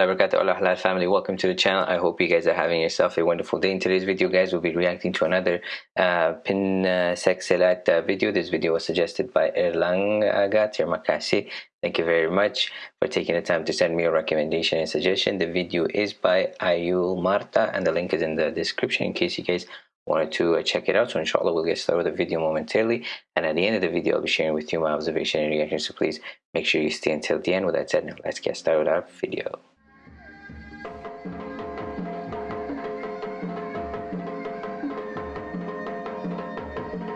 Allah family. Welcome to the channel. I hope you guys are having yourself a wonderful day. In today's video guys we'll be reacting to another uh, pin uh, uh, video. This video was suggested by Erlang Aga. Terima kasih. Thank you very much for taking the time to send me a recommendation and suggestion. The video is by Ayul Marta and the link is in the description in case you guys wanted to uh, check it out. So inshallah we'll get started with the video momentarily. And at the end of the video I'll be sharing with you my observation and reaction so please make sure you stay until the end. With that said now let's get started with our video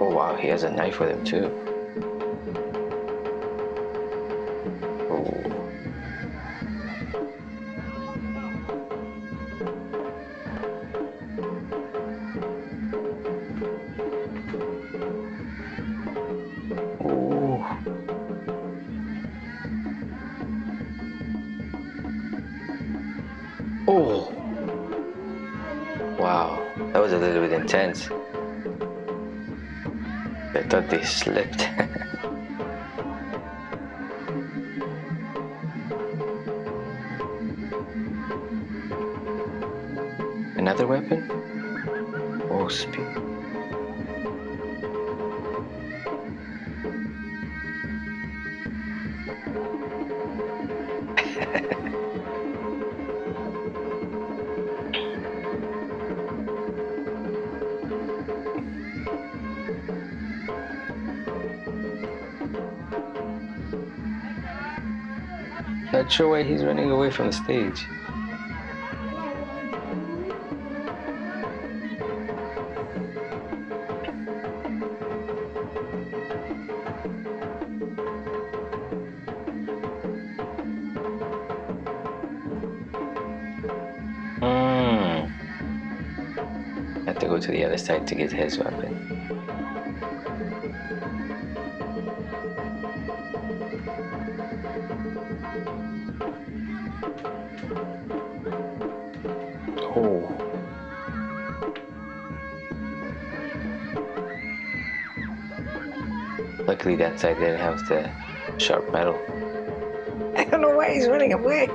oh wow he has a knife with him too Oh! Wow, that was a little bit intense. I thought they slipped. Another weapon? Oh, speed. Not sure why he's running away from the stage. Hmm. Have to go to the other side to get his weapon. Oh. Luckily that side didn't have the sharp metal. I don't know why he's running away.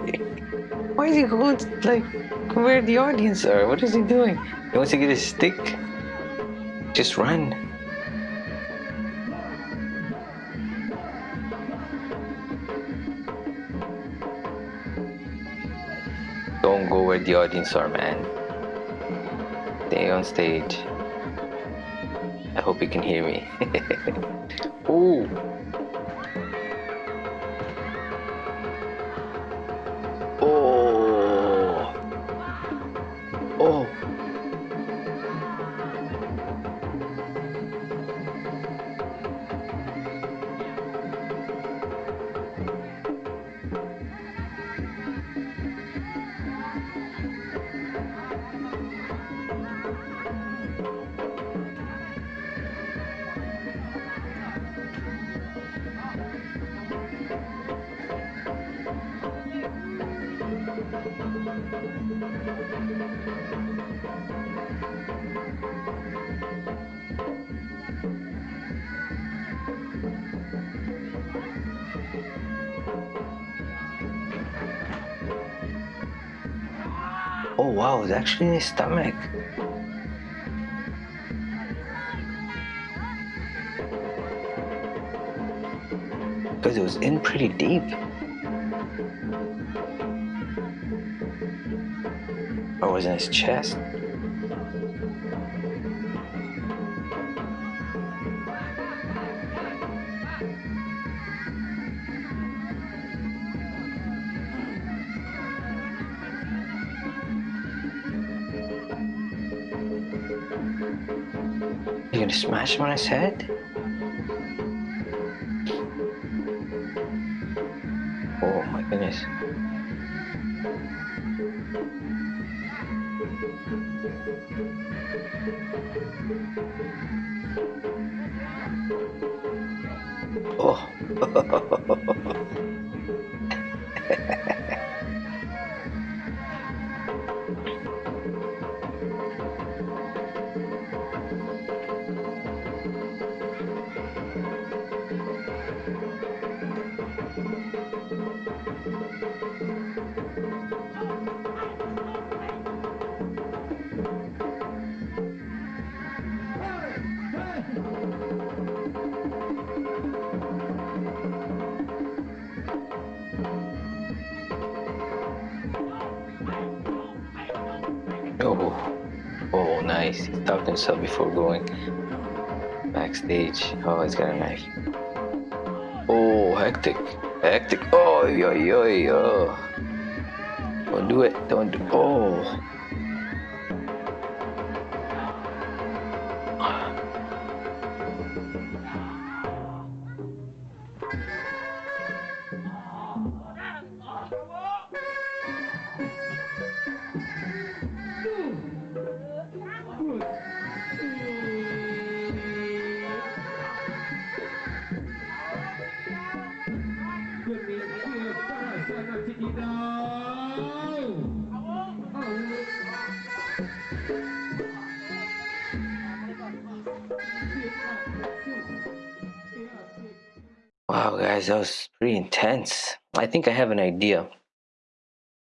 Why is he going to, like where the audience are? What is he doing? He wants to get his stick. Just run. Where the audience are, man. Stay on stage. I hope you can hear me. Ooh. Oh. Oh. Oh wow, it's actually in his stomach. Because it was in pretty deep. Or was in his chest? You gonna smash on his head? Oh my goodness. Oh, nice. He stopped himself before going backstage. Oh, he's got a knife. Oh, hectic, hectic. Oh, yo, yo, yo. Don't do it. Don't do. Oh. Wow, guys, that was pretty intense. I think I have an idea.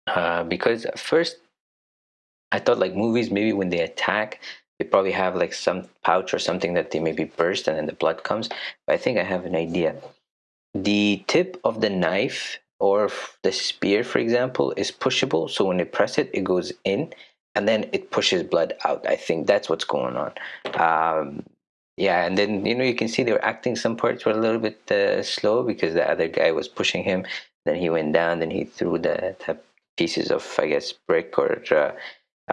Uh, because at first, I thought like movies, maybe when they attack, they probably have like some pouch or something that they maybe burst and then the blood comes. But I think I have an idea. The tip of the knife or the spear, for example, is pushable. So when you press it, it goes in and then it pushes blood out. I think that's what's going on. Um, yeah and then you know you can see they were acting some parts were a little bit uh, slow because the other guy was pushing him. Then he went down then he threw the, the pieces of i guess brick or uh,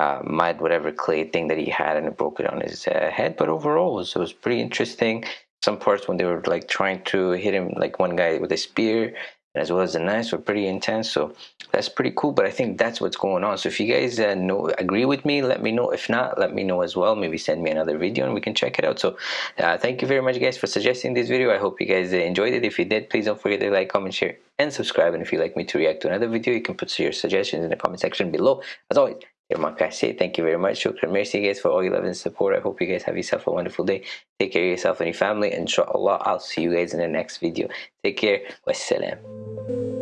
uh, mud whatever clay thing that he had and it broke it on his uh, head. But overall it was, it was pretty interesting. Some parts when they were like trying to hit him like one guy with a spear as well as the knives were pretty intense so that's pretty cool but i think that's what's going on. So if you guys uh, know agree with me let me know. If not let me know as well. Maybe send me another video and we can check it out. So uh, thank you very much guys for suggesting this video. I hope you guys enjoyed it. If you did please don't forget to like comment share and subscribe. And if you'd like me to react to another video you can put your suggestions in the comment section below. As always say thank you very much. Shukran mercy guys for all your love and support. I hope you guys have yourself a wonderful day. Take care of yourself and your family. Inshallah i'll see you guys in the next video. Take care. Wassalam